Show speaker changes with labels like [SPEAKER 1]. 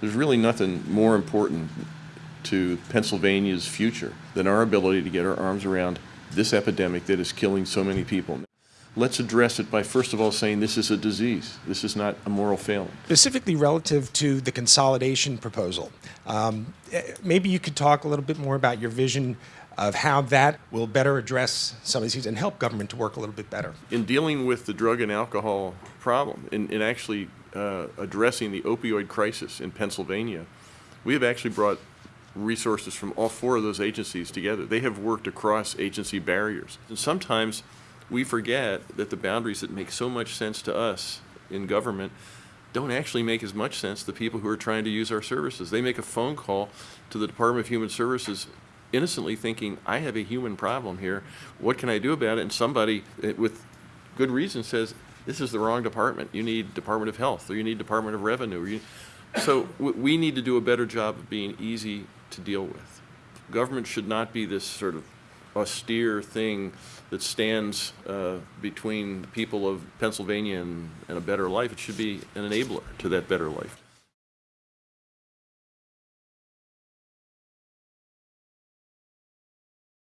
[SPEAKER 1] There's really nothing more important to Pennsylvania's future than our ability to get our arms around this epidemic that is killing so many people. Let's address it by first of all saying this is a disease. This is not a moral failing.
[SPEAKER 2] Specifically relative to the consolidation proposal, um, maybe you could talk a little bit more about your vision of how that will better address some of these things and help government to work a little bit better.
[SPEAKER 1] In dealing with the drug and alcohol problem, and, in actually uh, addressing the opioid crisis in Pennsylvania, we have actually brought resources from all four of those agencies together. They have worked across agency barriers. And sometimes we forget that the boundaries that make so much sense to us in government don't actually make as much sense to people who are trying to use our services. They make a phone call to the Department of Human Services innocently thinking, I have a human problem here. What can I do about it? And somebody eh, with good reason says, this is the wrong department. You need Department of Health or you need Department of Revenue. You, so we need to do a better job of being easy to deal with. Government should not be this sort of austere thing that stands uh, between the people of Pennsylvania and, and a better life. It should be an enabler to that better life.